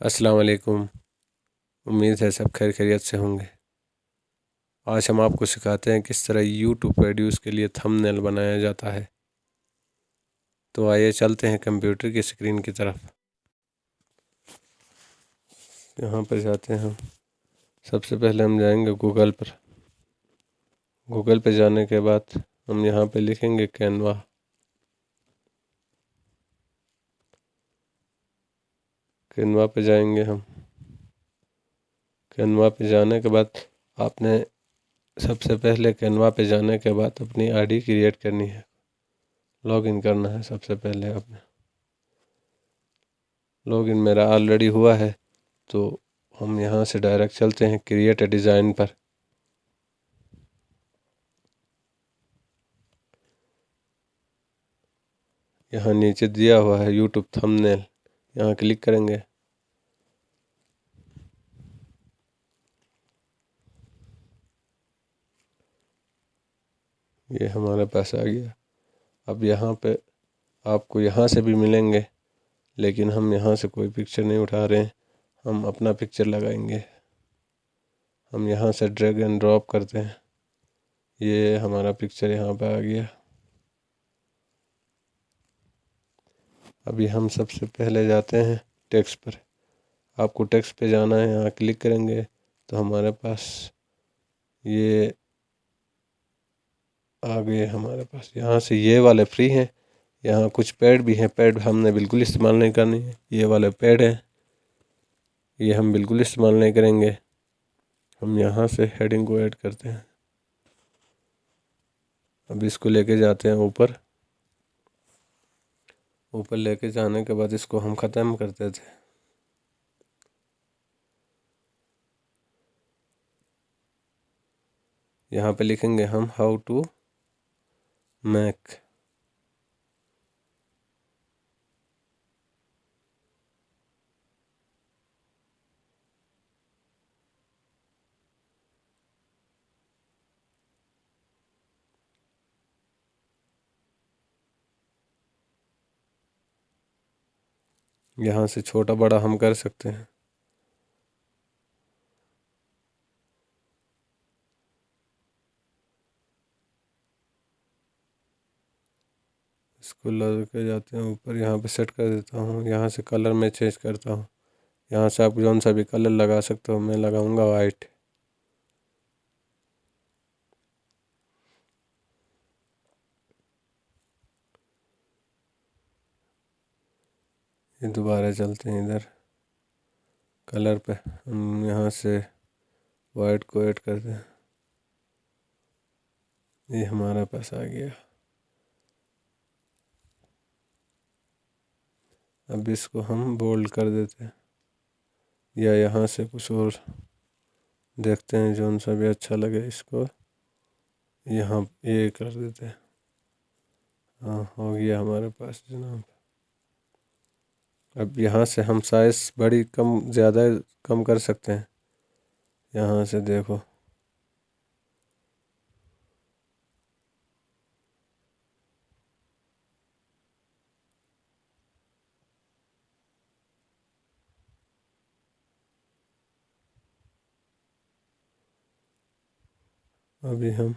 السلام علیکم۔ امید ہے سب خیر خیریت سے ہوں گے۔ آج ہم آپ کو سکھاتے ہیں کس طرح یوٹیوب ویڈیوز کے لیے تھم نیل بنایا جاتا ہے۔ تو آئیے چلتے ہیں کمپیوٹر کی اسکرین کی طرف۔ یہاں پر جاتے ہیں ہم۔ سب سے پہلے ہم جائیں گے گوگل پر۔ گوگل پہ جانے کے بعد ہم یہاں پہ لکھیں گے کینوا۔ کینوا پہ جائیں گے ہم۔ کینوا پہ جانے کے بعد آپ نے سب سے پہلے کینوا پہ جانے کے بعد اپنی آئی ڈی کریٹ کرنی ہے۔ لاگ ان کرنا ہے سب سے پہلے آپ نے۔ لاگ ان میرا آلریڈی ہوا ہے، تو ہم یہاں سے ڈائریکٹ چلتے ہیں کریٹ اے ڈیزائن پر۔ یہاں نیچے دیا ہوا ہے یوٹیوب تھم نیل یہاں کلک کریں گے یہ ہمارے پاس آ گیا اب یہاں پہ آپ کو یہاں سے بھی ملیں گے لیکن ہم یہاں سے کوئی پکچر نہیں اٹھا رہے ہیں ہم اپنا پکچر لگائیں گے ہم یہاں سے ڈریگ اینڈ ڈراپ کرتے ہیں یہ ہمارا پکچر یہاں پہ آ گیا ابھی ہم سب سے پہلے جاتے ہیں ٹیکس پر۔ آپ کو ٹیکس پہ جانا ہے، یہاں کلک کریں گے تو ہمارے پاس یہ آ گئے ہمارے پاس یہاں سے یہ والے فری ہیں۔ یہاں کچھ پیڈ بھی ہیں۔ پیڈ ہم نے بالکل استعمال نہیں کرنی ہے۔ یہ والے پیڈ ہیں۔ یہ ہم بالکل استعمال نہیں کریں گے۔ ہم یہاں سے ہیڈنگ کو ایڈ کرتے ہیں۔ اب اس کو لے کے جاتے ہیں اوپر۔ اوپر لے کے جانے کے بعد اس کو ہم ختم کرتے تھے۔ یہاں پہ لکھیں گے ہم ہاؤ ٹو میک۔ یہاں سے چھوٹا بڑا ہم کر سکتے ہیں۔ اس کو لے کے جاتے ہیں، اوپر یہاں پہ سیٹ کر دیتا ہوں، یہاں سے کلر میں چینج کرتا ہوں۔ یہاں سے آپ جون سا بھی کلر لگا سکتے ہو، میں لگاؤں گا وائٹ۔ یہ دوبارہ چلتے ہیں ادھر۔ کلر پہ ہم یہاں سے وائٹ کو ایڈ کرتے ہیں۔ یہ ہمارا پاس آ گیا۔ اب اس کو ہم بولڈ کر دیتے ہیں۔ یا یہاں سے کچھ اور دیکھتے ہیں جون سا بھی اچھا لگے، اس کو یہاں یہ کر دیتے ہیں۔ ہاں ہو گیا ہمارے پاس جناب۔ اب یہاں سے ہم سائز بڑی کم، زیادہ کم کر سکتے ہیں۔ یہاں سے دیکھو۔ ابھی ہم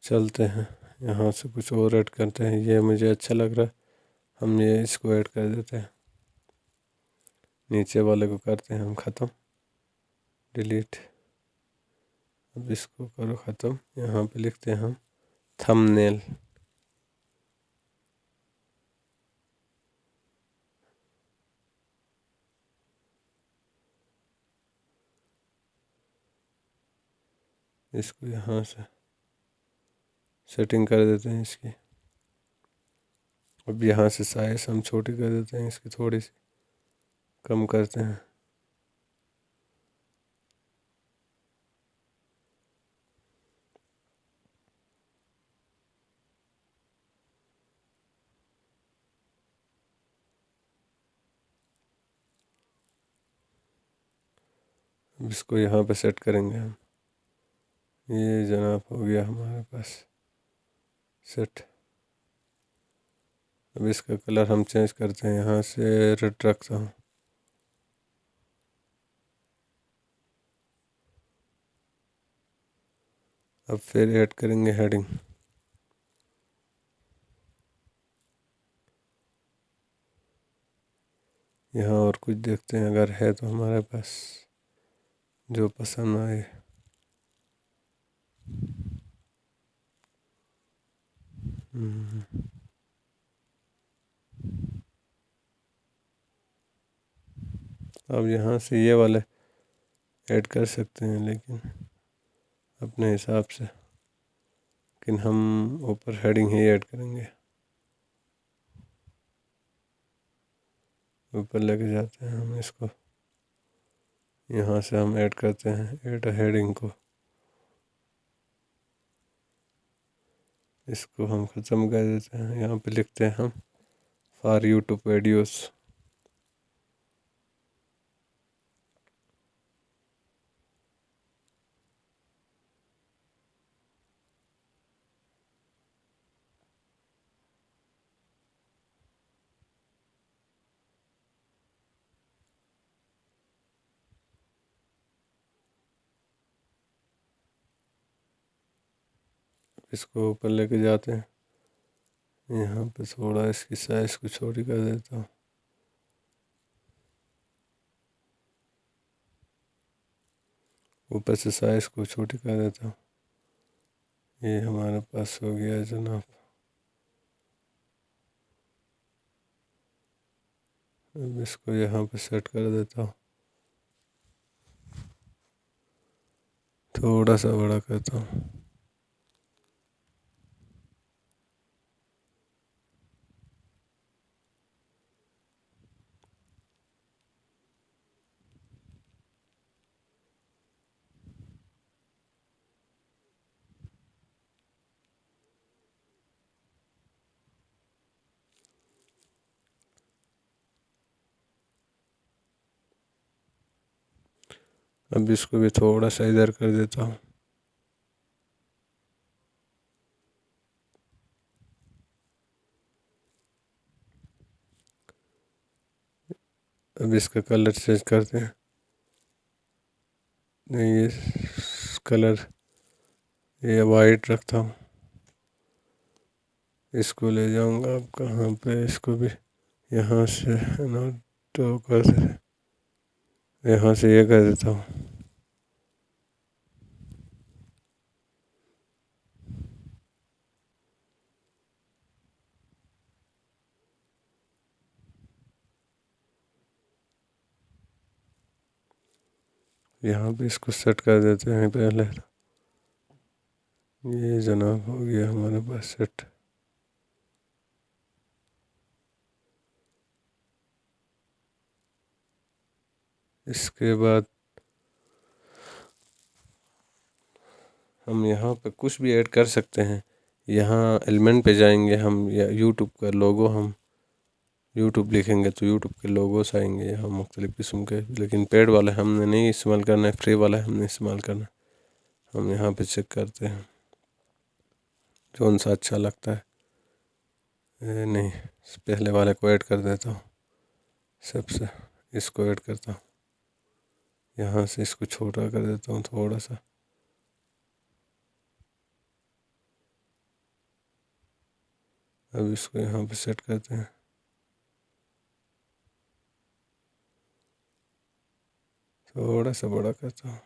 چلتے ہیں۔ یہاں سے کچھ اور ایڈ کرتے ہیں۔ یہ مجھے اچھا لگ رہا۔ ہے ہم یہ اس کو ایڈ کر دیتے ہیں۔ نیچے والے کو کرتے ہیں ہم ختم۔ ڈیلیٹ۔ اب اس کو کرو ختم۔ یہاں پہ لکھتے ہیں ہم تھم نیل اس کو یہاں سے سیٹنگ کر دیتے ہیں اس کی۔ اب یہاں سے سائز ہم چھوٹی کر دیتے ہیں، اس کی تھوڑی سی کم کرتے ہیں۔ اس کو یہاں پہ سیٹ کریں گے ہم۔ یہ جناب ہو گیا ہمارے پاس۔ سیٹ۔ اب اس کا کلر ہم چینج کرتے ہیں یہاں سے ریڈ رکھتا ہوں۔ اب پھر ایڈ کریں گے ہیڈنگ۔ یہاں اور کچھ دیکھتے ہیں، اگر ہے تو ہمارے پاس جو پسند آئے۔ اب یہاں سے یہ والے ایڈ کر سکتے ہیں، لیکن اپنے حساب سے۔ لیکن ہم اوپر ہیڈنگ ہی ایڈ کریں گے۔ اوپر لے کے جاتے ہیں ہم اس کو۔ یہاں سے ہم ایڈ کرتے ہیں، ایڈ ہیڈنگ کو۔ اس کو ہم ختم کر دیتے ہیں۔ یہاں پہ لکھتے ہیں ہم، فار یوٹیوب ویڈیوز۔ اس کو اوپر لے کے جاتے ہیں۔ یہاں پہ تھوڑا اس کی سائز کو چھوٹی کر دیتا ہوں۔ اوپر سے سائز کو چھوٹی کر دیتا ہوں۔ یہ ہمارے پاس ہو گیا جناب۔ اب اس کو یہاں پہ سیٹ کر دیتا ہوں۔ تھوڑا سا بڑا کرتا ہوں۔ اب اس کو بھی تھوڑا سا ادھر کر دیتا ہوں۔ اب اس کا کلر چینج کرتے ہیں۔ نہیں، یہ کلر یہ وائٹ رکھتا ہوں۔ اس کو لے جاؤں گا اب کہاں پہ؟ اس کو بھی یہاں سے تو کر یہاں سے یہ کر دیتا ہوں۔ یہاں پہ اس کو سیٹ کر دیتے ہیں پہلے۔ یہ جناب ہو گیا ہمارے پاس سیٹ اس کے بعد ہم یہاں پہ کچھ بھی ایڈ کر سکتے ہیں۔ یہاں ایلیمنٹ پہ جائیں گے ہم یا یوٹیوب کا لوگو ہم۔ یوٹیوب لکھیں گے تو یوٹیوب کے لوگوس آئیں گے یہاں مختلف قسم کے، لیکن پیڈ والے ہم نے نہیں استعمال کرنا ہے فری والا ہم نے استعمال کرنا۔ ہے ہم یہاں پہ چیک کرتے ہیں۔ کون سا اچھا لگتا ہے؟ نہیں، پہلے والے کو ایڈ کر دیتا ہوں۔ سب سے اس کو ایڈ کرتا ہوں۔ یہاں سے اس کو چھوٹا کر دیتا ہوں تھوڑا سا۔ اب اس کو یہاں پہ سیٹ کرتے ہیں۔ تھوڑا سا بڑا کرتا ہوں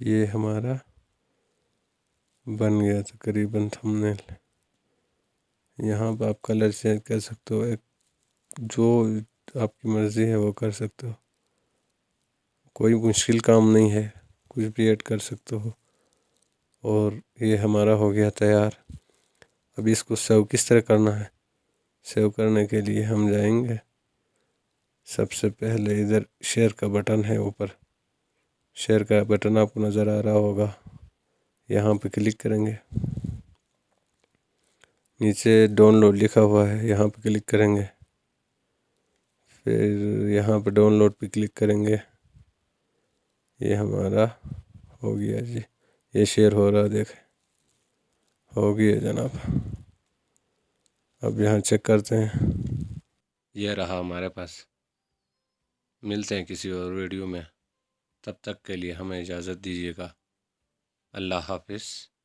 یہ ہمارا بن گیا تقریباً تھم نیل یہاں پہ آپ کلر چینج کر سکتے ہو ایک جو آپ کی مرضی ہے وہ کر سکتے ہو کوئی مشکل کام نہیں ہے کچھ بھی ایڈ کر سکتے ہو اور یہ ہمارا ہو گیا تیار اب اس کو سیو کس طرح کرنا ہے؟ سیو کرنے کے لیے ہم جائیں گے۔ سب سے پہلے ادھر شیئر کا بٹن ہے اوپر۔ شیئر کا بٹن آپ کو نظر آ رہا ہوگا۔ یہاں پہ کلک کریں گے۔ نیچے ڈاؤن لوڈ لکھا ہوا ہے، یہاں پہ کلک کریں گے۔ پھر یہاں پہ ڈاؤن لوڈ پہ کلک کریں گے۔ یہ ہمارا ہو گیا جی۔ یہ شیئر ہو رہا دیکھیں۔ ہو گیا جناب۔ اب یہاں چیک کرتے ہیں۔ یہ رہا ہمارے پاس۔ ملتے ہیں کسی اور ویڈیو میں۔ تب تک کے لیے ہمیں اجازت دیجیے گا۔ اللہ حافظ۔